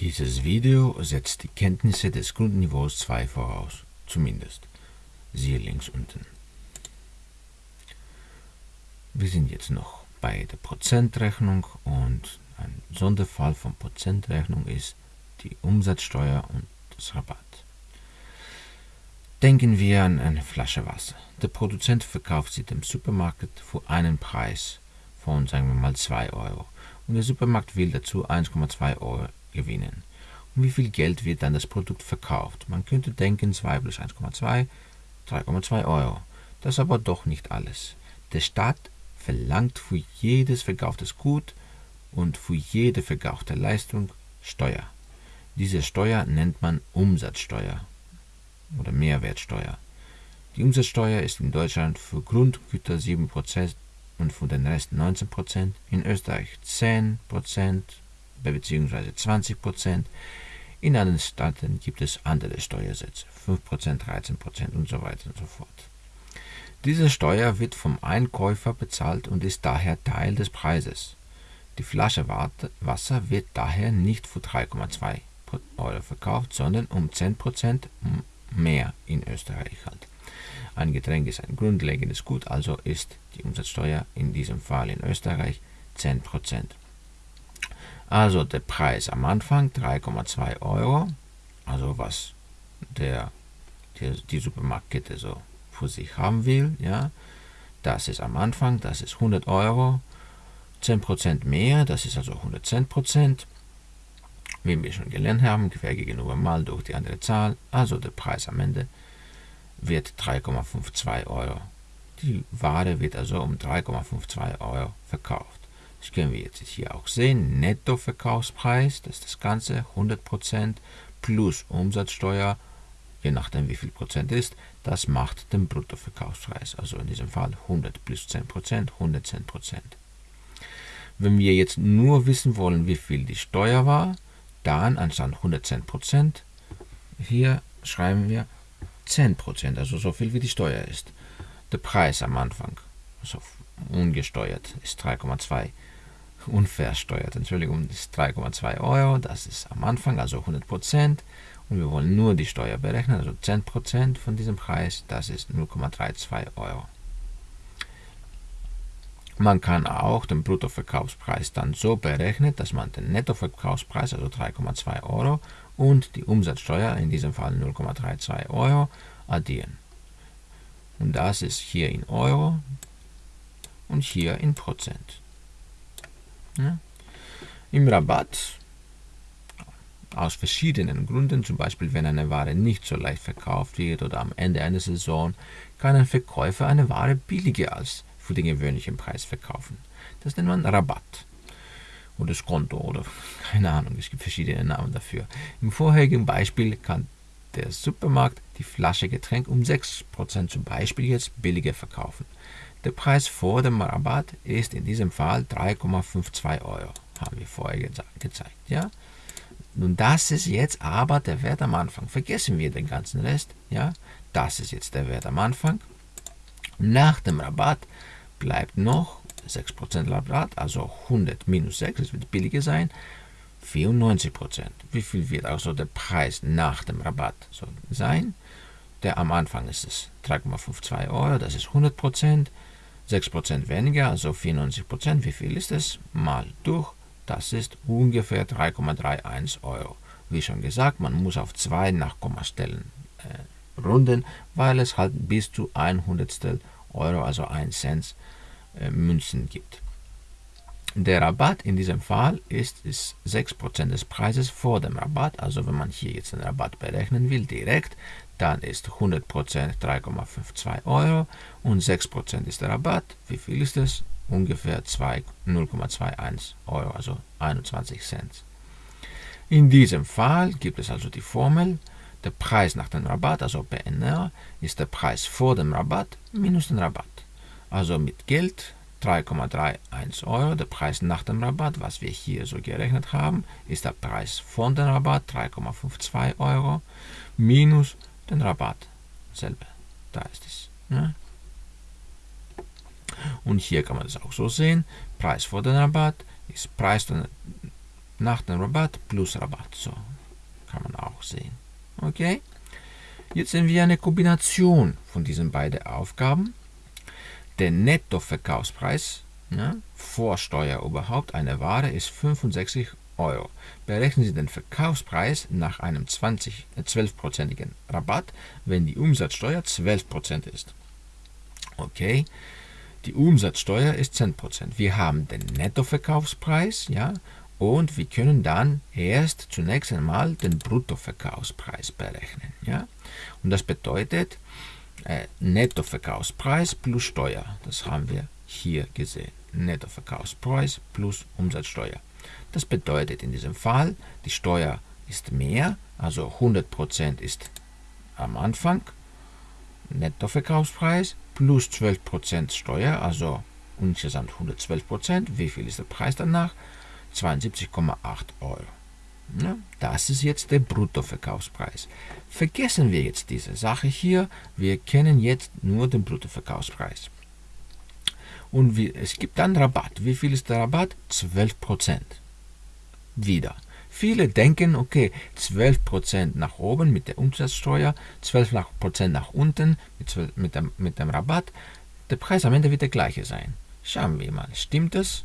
Dieses Video setzt die Kenntnisse des Grundniveaus 2 voraus, zumindest. Siehe links unten. Wir sind jetzt noch bei der Prozentrechnung und ein Sonderfall von Prozentrechnung ist die Umsatzsteuer und das Rabatt. Denken wir an eine Flasche Wasser. Der Produzent verkauft sie dem Supermarkt für einen Preis von, sagen wir mal, 2 Euro. Und der Supermarkt will dazu 1,2 Euro gewinnen. Um wie viel Geld wird dann das Produkt verkauft? Man könnte denken 2 plus 1,2, 3,2 Euro. Das ist aber doch nicht alles. Der Staat verlangt für jedes verkauftes Gut und für jede verkaufte Leistung Steuer. Diese Steuer nennt man Umsatzsteuer oder Mehrwertsteuer. Die Umsatzsteuer ist in Deutschland für Grundgüter 7% und für den Rest 19%, in Österreich 10%, bzw. 20%. In anderen Staaten gibt es andere Steuersätze, 5%, 13% und so weiter und so fort. Diese Steuer wird vom Einkäufer bezahlt und ist daher Teil des Preises. Die Flasche Wasser wird daher nicht für 3,2 Euro verkauft, sondern um 10% mehr in Österreich halt. Ein Getränk ist ein grundlegendes Gut, also ist die Umsatzsteuer in diesem Fall in Österreich 10%. Also der Preis am Anfang 3,2 Euro, also was der, die, die Supermarktkette so für sich haben will, ja, das ist am Anfang, das ist 100 Euro, 10% mehr, das ist also 110%, wie wir schon gelernt haben, quer gegenüber mal durch die andere Zahl, also der Preis am Ende wird 3,52 Euro. Die Ware wird also um 3,52 Euro verkauft. Das können wir jetzt hier auch sehen. Nettoverkaufspreis, das ist das Ganze, 100% plus Umsatzsteuer, je nachdem wie viel Prozent ist, das macht den Bruttoverkaufspreis. Also in diesem Fall 100 plus 10%, 110%. Wenn wir jetzt nur wissen wollen, wie viel die Steuer war, dann anstatt 110%, hier schreiben wir 10%, also so viel wie die Steuer ist. Der Preis am Anfang, also ungesteuert, ist 3,2 unversteuert, Entschuldigung, ist 3,2 Euro, das ist am Anfang, also 100% Und wir wollen nur die Steuer berechnen, also 10% von diesem Preis, das ist 0,32 Euro. Man kann auch den Bruttoverkaufspreis dann so berechnen, dass man den Nettoverkaufspreis, also 3,2 Euro, und die Umsatzsteuer, in diesem Fall 0,32 Euro, addieren. Und das ist hier in Euro und hier in Prozent. Ja. Im Rabatt, aus verschiedenen Gründen, zum Beispiel wenn eine Ware nicht so leicht verkauft wird oder am Ende einer Saison, kann ein Verkäufer eine Ware billiger als für den gewöhnlichen Preis verkaufen. Das nennt man Rabatt oder Skonto oder keine Ahnung, es gibt verschiedene Namen dafür. Im vorherigen Beispiel kann der Supermarkt die Flasche Getränk um 6% zum Beispiel jetzt billiger verkaufen. Der Preis vor dem Rabatt ist in diesem Fall 3,52 Euro, haben wir vorher ge gezeigt. Ja? Nun, das ist jetzt aber der Wert am Anfang. Vergessen wir den ganzen Rest. Ja? Das ist jetzt der Wert am Anfang. Nach dem Rabatt bleibt noch 6% Rabatt, also 100 minus 6, es wird billiger sein, 94%. Wie viel wird also der Preis nach dem Rabatt sein? Der am Anfang ist es 3,52 Euro, das ist 100%. 6% weniger, also 94%. Wie viel ist es? Mal durch. Das ist ungefähr 3,31 Euro. Wie schon gesagt, man muss auf zwei Nachkommastellen äh, runden, weil es halt bis zu 100 Euro, also 1 Cent, äh, Münzen gibt. Der Rabatt in diesem Fall ist, ist 6% des Preises vor dem Rabatt. Also wenn man hier jetzt den Rabatt berechnen will, direkt, dann ist 100% 3,52 Euro und 6% ist der Rabatt. Wie viel ist es? Ungefähr 0,21 Euro, also 21 Cent. In diesem Fall gibt es also die Formel, der Preis nach dem Rabatt, also BNR, ist der Preis vor dem Rabatt minus den Rabatt. Also mit Geld 3,31 Euro. Der Preis nach dem Rabatt, was wir hier so gerechnet haben, ist der Preis von dem Rabatt 3,52 Euro minus den Rabatt selber. Da ist es. Ja. Und hier kann man das auch so sehen. Preis vor dem Rabatt ist Preis nach dem Rabatt plus Rabatt. So kann man auch sehen. Okay? Jetzt sehen wir eine Kombination von diesen beiden Aufgaben. Der Nettoverkaufspreis ja, vor Steuer überhaupt einer Ware ist 65 Euro. Berechnen Sie den Verkaufspreis nach einem 20, 12%igen Rabatt, wenn die Umsatzsteuer 12% ist. Okay, die Umsatzsteuer ist 10%. Wir haben den Nettoverkaufspreis, ja, und wir können dann erst zunächst einmal den Bruttoverkaufspreis berechnen, ja. Und das bedeutet äh, Nettoverkaufspreis plus Steuer. Das haben wir hier gesehen. Nettoverkaufspreis plus Umsatzsteuer. Das bedeutet in diesem Fall, die Steuer ist mehr, also 100% ist am Anfang Nettoverkaufspreis plus 12% Steuer, also insgesamt 112%. Wie viel ist der Preis danach? 72,8 Euro. Das ist jetzt der Bruttoverkaufspreis. Vergessen wir jetzt diese Sache hier. Wir kennen jetzt nur den Bruttoverkaufspreis. Und wie, es gibt dann Rabatt. Wie viel ist der Rabatt? 12%. Wieder. Viele denken, okay, 12% nach oben mit der Umsatzsteuer, 12% nach unten mit, 12, mit, dem, mit dem Rabatt. Der Preis am Ende wird der gleiche sein. Schauen wir mal, stimmt das?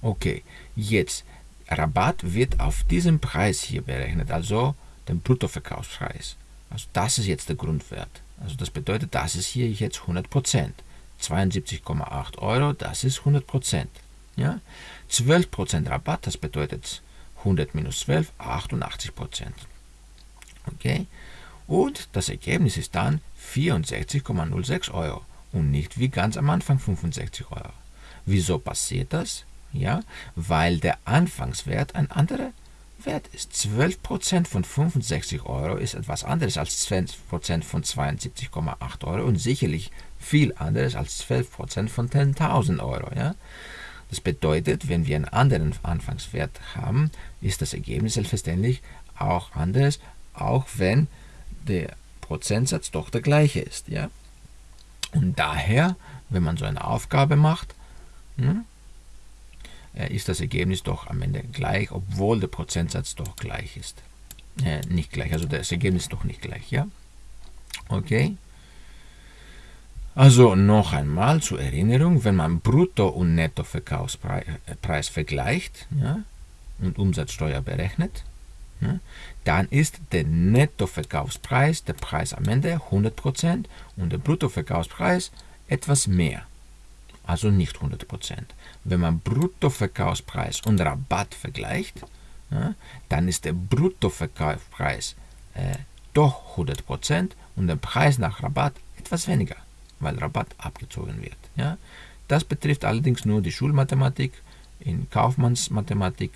Okay, jetzt Rabatt wird auf diesen Preis hier berechnet, also den Bruttoverkaufspreis. Also das ist jetzt der Grundwert. Also das bedeutet, das ist hier jetzt 100%. 72,8 Euro, das ist 100%. Ja? 12% Rabatt, das bedeutet 100 minus 12, 88%. Okay? Und das Ergebnis ist dann 64,06 Euro und nicht wie ganz am Anfang 65 Euro. Wieso passiert das? Ja, weil der Anfangswert ein anderer Wert ist. 12% von 65 Euro ist etwas anderes als 12% von 72,8 Euro und sicherlich viel anderes als 12% von 10.000 Euro. Ja? Das bedeutet, wenn wir einen anderen Anfangswert haben, ist das Ergebnis selbstverständlich auch anders, auch wenn der Prozentsatz doch der gleiche ist. Ja? Und daher, wenn man so eine Aufgabe macht, hm, ist das Ergebnis doch am Ende gleich, obwohl der Prozentsatz doch gleich ist. Äh, nicht gleich, also das Ergebnis doch nicht gleich, ja? Okay. Also noch einmal zur Erinnerung, wenn man Brutto- und Nettoverkaufspreis vergleicht ja, und Umsatzsteuer berechnet, ja, dann ist der Nettoverkaufspreis, der Preis am Ende 100% und der Bruttoverkaufspreis etwas mehr, also nicht 100%. Wenn man Bruttoverkaufspreis und Rabatt vergleicht, ja, dann ist der Bruttoverkaufspreis äh, doch 100% und der Preis nach Rabatt etwas weniger weil Rabatt abgezogen wird. Ja? Das betrifft allerdings nur die Schulmathematik. In Kaufmannsmathematik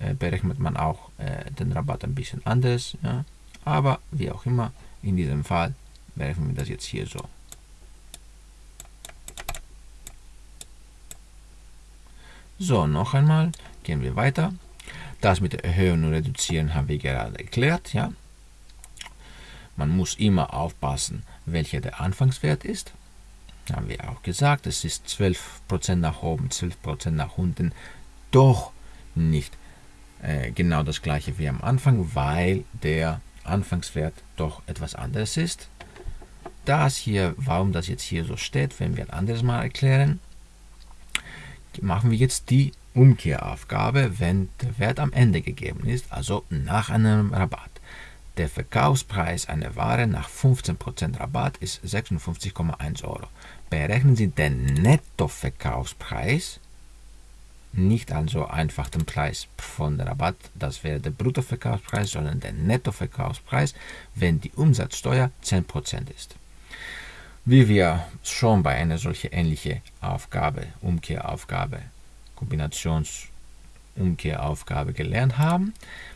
äh, berechnet man auch äh, den Rabatt ein bisschen anders. Ja? Aber wie auch immer, in diesem Fall berechnen wir das jetzt hier so. So, noch einmal, gehen wir weiter. Das mit Erhöhen und Reduzieren haben wir gerade erklärt. Ja? Man muss immer aufpassen, welcher der Anfangswert ist. Haben wir auch gesagt, es ist 12% nach oben, 12% nach unten. Doch nicht äh, genau das gleiche wie am Anfang, weil der Anfangswert doch etwas anderes ist. Das hier, warum das jetzt hier so steht, werden wir ein anderes Mal erklären. Machen wir jetzt die Umkehraufgabe, wenn der Wert am Ende gegeben ist, also nach einem Rabatt. Der Verkaufspreis einer Ware nach 15% Rabatt ist 56,1 Euro. Berechnen Sie den Nettoverkaufspreis, nicht also einfach den Preis von der Rabatt, das wäre der Bruttoverkaufspreis, sondern den Nettoverkaufspreis, wenn die Umsatzsteuer 10% ist. Wie wir schon bei einer solchen ähnlichen Aufgabe, Umkehraufgabe, Kombinationsumkehraufgabe gelernt haben,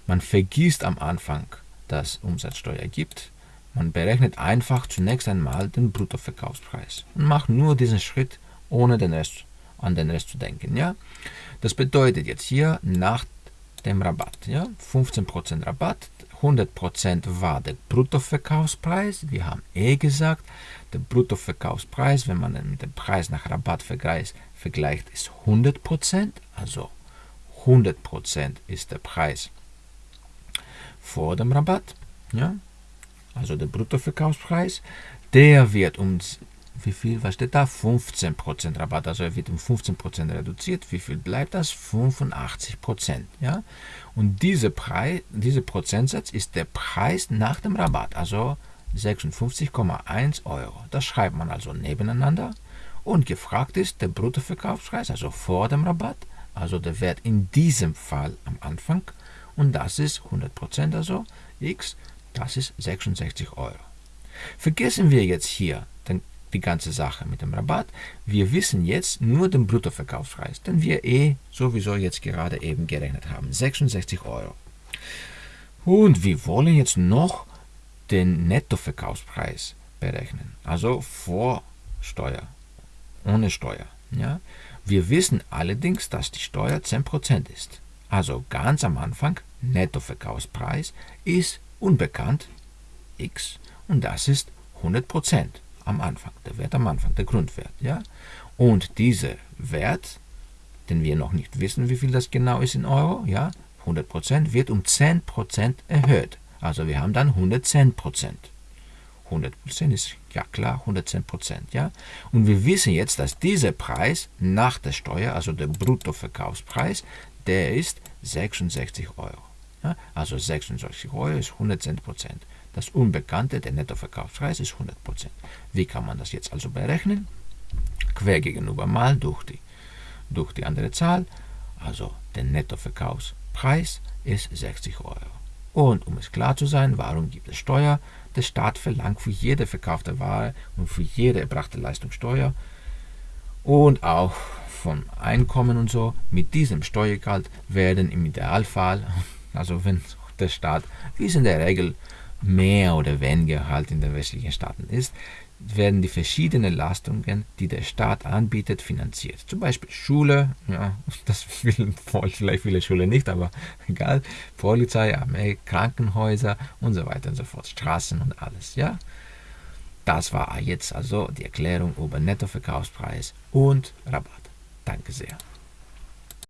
man vergisst am Anfang das Umsatzsteuer gibt. Man berechnet einfach zunächst einmal den Bruttoverkaufspreis und macht nur diesen Schritt, ohne den Rest, an den Rest zu denken. Ja? Das bedeutet jetzt hier nach dem Rabatt, ja? 15% Rabatt, 100% war der Bruttoverkaufspreis. Wir haben eh gesagt, der Bruttoverkaufspreis, wenn man den Preis nach Rabatt vergleicht, vergleicht ist 100%, also 100% ist der Preis vor dem Rabatt, ja, also der Bruttoverkaufspreis, der wird um wie viel, was steht da? 15% Rabatt, also er wird um 15% reduziert. Wie viel bleibt das? 85%. Ja? Und diese Preis, dieser Prozentsatz ist der Preis nach dem Rabatt, also 56,1 Euro. Das schreibt man also nebeneinander. Und gefragt ist der Bruttoverkaufspreis, also vor dem Rabatt, also der Wert in diesem Fall am Anfang. Und das ist 100%, also x, das ist 66 Euro. Vergessen wir jetzt hier die ganze Sache mit dem Rabatt. Wir wissen jetzt nur den Bruttoverkaufspreis, den wir eh sowieso jetzt gerade eben gerechnet haben. 66 Euro. Und wir wollen jetzt noch den Nettoverkaufspreis berechnen, also vor Steuer, ohne Steuer. Ja? Wir wissen allerdings, dass die Steuer 10% ist. Also ganz am Anfang, Nettoverkaufspreis ist unbekannt, x, und das ist 100% am Anfang, der Wert am Anfang, der Grundwert. Ja? Und dieser Wert, den wir noch nicht wissen, wie viel das genau ist in Euro, ja, 100% wird um 10% erhöht. Also wir haben dann 110 Prozent. 100 Prozent ist ja klar 110 Prozent, ja. Und wir wissen jetzt, dass dieser Preis nach der Steuer, also der Bruttoverkaufspreis, der ist 66 Euro. Ja? Also 66 Euro ist 110 Prozent. Das Unbekannte, der Nettoverkaufspreis, ist 100 Prozent. Wie kann man das jetzt also berechnen? Quer gegenüber mal durch die, durch die andere Zahl. Also der Nettoverkaufspreis ist 60 Euro. Und um es klar zu sein, warum gibt es Steuer? Der Staat verlangt für jede verkaufte Ware und für jede erbrachte Leistung Steuer und auch vom Einkommen und so. Mit diesem Steuergeld werden im Idealfall, also wenn der Staat, wie es in der Regel mehr oder weniger halt in den westlichen Staaten ist, werden die verschiedenen Leistungen, die der Staat anbietet, finanziert. Zum Beispiel Schule, ja, das will vielleicht viele Schulen nicht, aber egal, Polizei, Armee, Krankenhäuser und so weiter und so fort, Straßen und alles, ja. Das war jetzt also die Erklärung über Nettoverkaufspreis und Rabatt. Danke sehr.